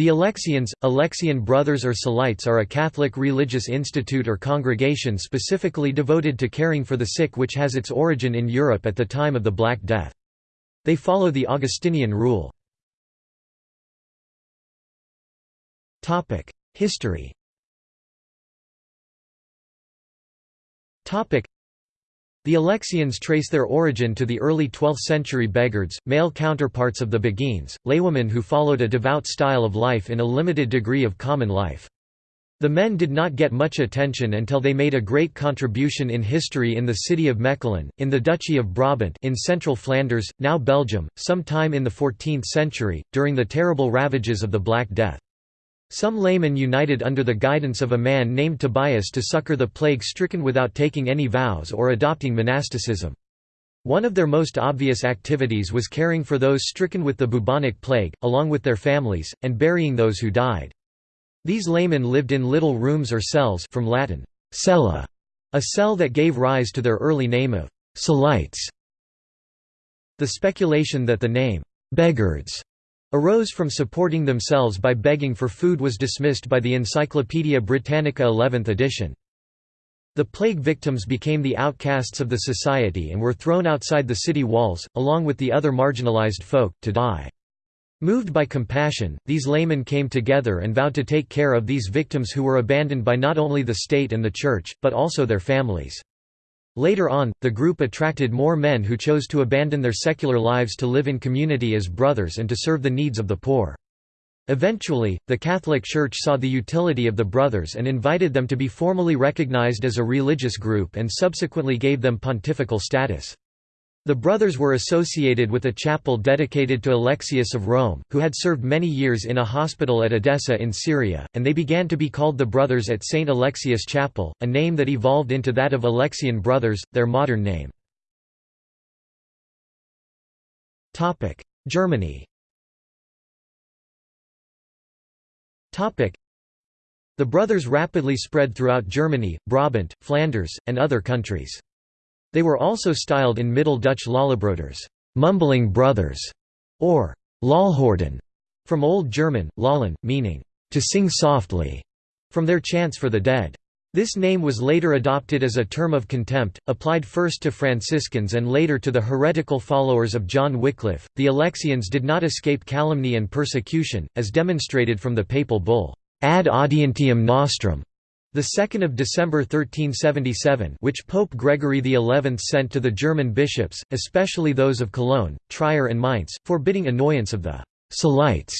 The Alexians, Alexian Brothers or Cellites are a Catholic religious institute or congregation specifically devoted to caring for the sick which has its origin in Europe at the time of the Black Death. They follow the Augustinian rule. History the Alexians trace their origin to the early 12th-century Beghards, male counterparts of the Beguines, laywomen who followed a devout style of life in a limited degree of common life. The men did not get much attention until they made a great contribution in history in the city of Mechelen, in the Duchy of Brabant in central Flanders, now Belgium, sometime in the 14th century, during the terrible ravages of the Black Death. Some laymen united under the guidance of a man named Tobias to succor the plague-stricken without taking any vows or adopting monasticism. One of their most obvious activities was caring for those stricken with the bubonic plague, along with their families, and burying those who died. These laymen lived in little rooms or cells from Latin, cella, a cell that gave rise to their early name of Cellites. The speculation that the name, Beghards, arose from supporting themselves by begging for food was dismissed by the Encyclopaedia Britannica 11th edition. The plague victims became the outcasts of the society and were thrown outside the city walls, along with the other marginalized folk, to die. Moved by compassion, these laymen came together and vowed to take care of these victims who were abandoned by not only the state and the church, but also their families. Later on, the group attracted more men who chose to abandon their secular lives to live in community as brothers and to serve the needs of the poor. Eventually, the Catholic Church saw the utility of the brothers and invited them to be formally recognized as a religious group and subsequently gave them pontifical status. The brothers were associated with a chapel dedicated to Alexius of Rome, who had served many years in a hospital at Edessa in Syria, and they began to be called the Brothers at St. Alexius Chapel, a name that evolved into that of Alexian Brothers, their modern name. Germany The brothers rapidly spread throughout Germany, Brabant, Flanders, and other countries. They were also styled in Middle Dutch Lollebroeders, mumbling brothers, or Lolhorden, from Old German, Lallen, meaning to sing softly, from their chants for the dead. This name was later adopted as a term of contempt, applied first to Franciscans and later to the heretical followers of John Wycliffe. The Alexians did not escape calumny and persecution, as demonstrated from the papal bull, Ad audientiam nostram, the 2nd of December 1377 which Pope Gregory XI sent to the German bishops, especially those of Cologne, Trier and Mainz, forbidding annoyance of the «Cellites»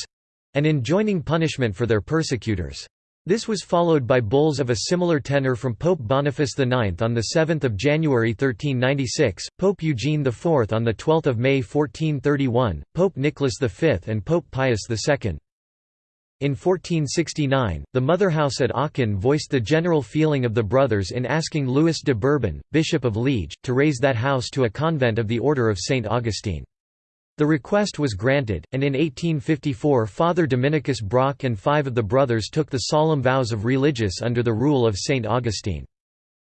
and enjoining punishment for their persecutors. This was followed by bulls of a similar tenor from Pope Boniface IX on 7 January 1396, Pope Eugene IV on 12 May 1431, Pope Nicholas V and Pope Pius II. In 1469, the mother house at Aachen voiced the general feeling of the brothers in asking Louis de Bourbon, Bishop of Liege, to raise that house to a convent of the Order of St. Augustine. The request was granted, and in 1854 Father Dominicus Brock and five of the brothers took the solemn vows of religious under the rule of St. Augustine.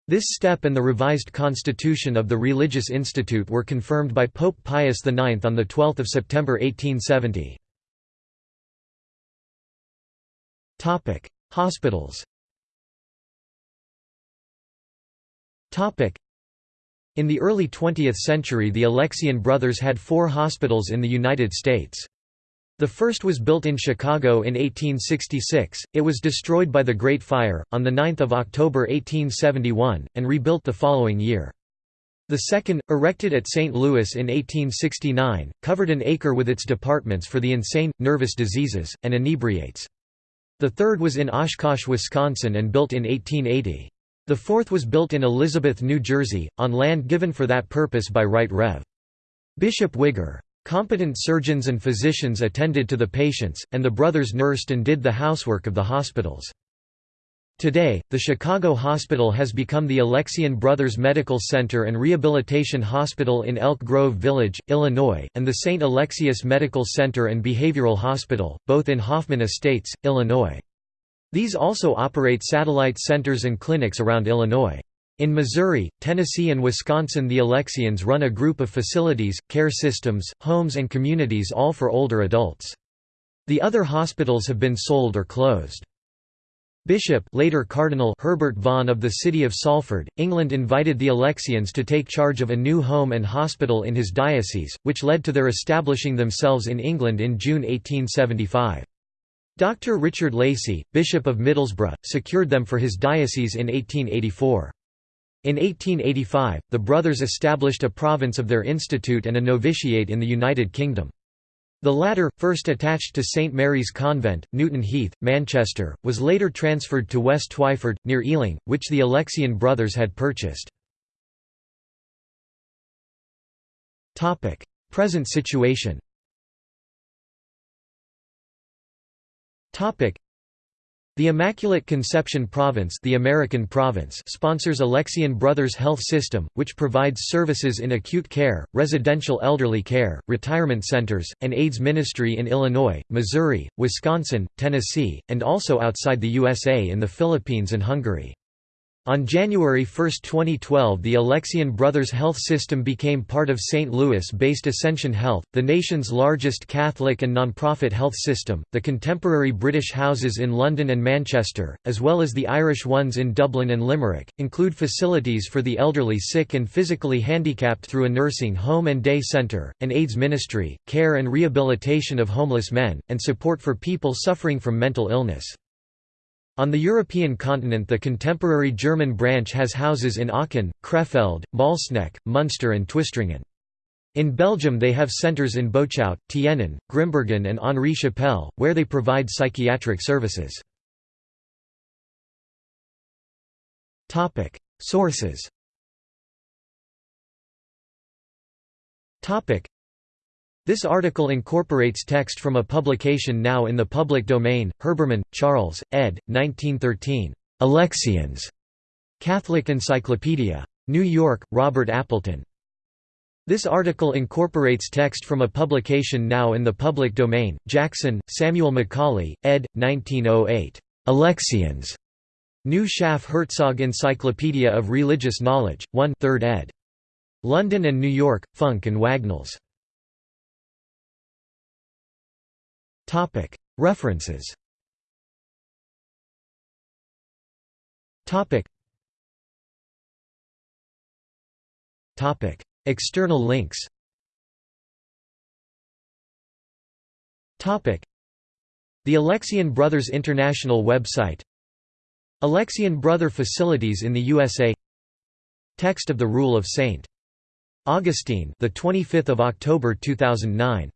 This step and the revised constitution of the Religious Institute were confirmed by Pope Pius IX on 12 September 1870. Topic: Hospitals. Topic: In the early 20th century the Alexian brothers had four hospitals in the United States. The first was built in Chicago in 1866, it was destroyed by the Great Fire, on 9 October 1871, and rebuilt the following year. The second, erected at St. Louis in 1869, covered an acre with its departments for the insane, nervous diseases, and inebriates. The third was in Oshkosh, Wisconsin and built in 1880. The fourth was built in Elizabeth, New Jersey, on land given for that purpose by Right Rev. Bishop Wigger. Competent surgeons and physicians attended to the patients, and the brothers nursed and did the housework of the hospitals. Today, the Chicago Hospital has become the Alexian Brothers Medical Center and Rehabilitation Hospital in Elk Grove Village, Illinois, and the St. Alexius Medical Center and Behavioral Hospital, both in Hoffman Estates, Illinois. These also operate satellite centers and clinics around Illinois. In Missouri, Tennessee and Wisconsin the Alexians run a group of facilities, care systems, homes and communities all for older adults. The other hospitals have been sold or closed. Bishop later Cardinal Herbert Vaughan of the city of Salford, England invited the Alexians to take charge of a new home and hospital in his diocese, which led to their establishing themselves in England in June 1875. Dr. Richard Lacey, Bishop of Middlesbrough, secured them for his diocese in 1884. In 1885, the brothers established a province of their institute and a novitiate in the United Kingdom. The latter, first attached to St Mary's Convent, Newton Heath, Manchester, was later transferred to West Twyford, near Ealing, which the Alexian brothers had purchased. Present situation the Immaculate Conception Province, the American province sponsors Alexian Brothers Health System, which provides services in acute care, residential elderly care, retirement centers, and AIDS ministry in Illinois, Missouri, Wisconsin, Tennessee, and also outside the USA in the Philippines and Hungary. On January 1, 2012 the Alexian Brothers Health System became part of St. Louis-based Ascension Health, the nation's largest Catholic and nonprofit health system. The contemporary British houses in London and Manchester, as well as the Irish ones in Dublin and Limerick, include facilities for the elderly sick and physically handicapped through a nursing home and day centre, an AIDS ministry, care and rehabilitation of homeless men, and support for people suffering from mental illness. On the European continent the contemporary German branch has houses in Aachen, Krefeld, Malsneck, Munster and Twistringen. In Belgium they have centres in Boechout, Tienen, Grimbergen and Henri Chapelle, where they provide psychiatric services. Sources this article incorporates text from a publication now in the public domain, Herbermann, Charles, ed. 1913. Alexians. Catholic Encyclopedia. New York, Robert Appleton. This article incorporates text from a publication now in the public domain, Jackson, Samuel Macaulay, ed. 1908. Alexians. New Schaff Herzog Encyclopedia of Religious Knowledge, 1 3rd ed. London and New York, Funk and Wagnalls. References. External links. The Alexian Brothers International website. Alexian Brother facilities in the USA Text of the Rule of St. Augustine the 25th of October 2009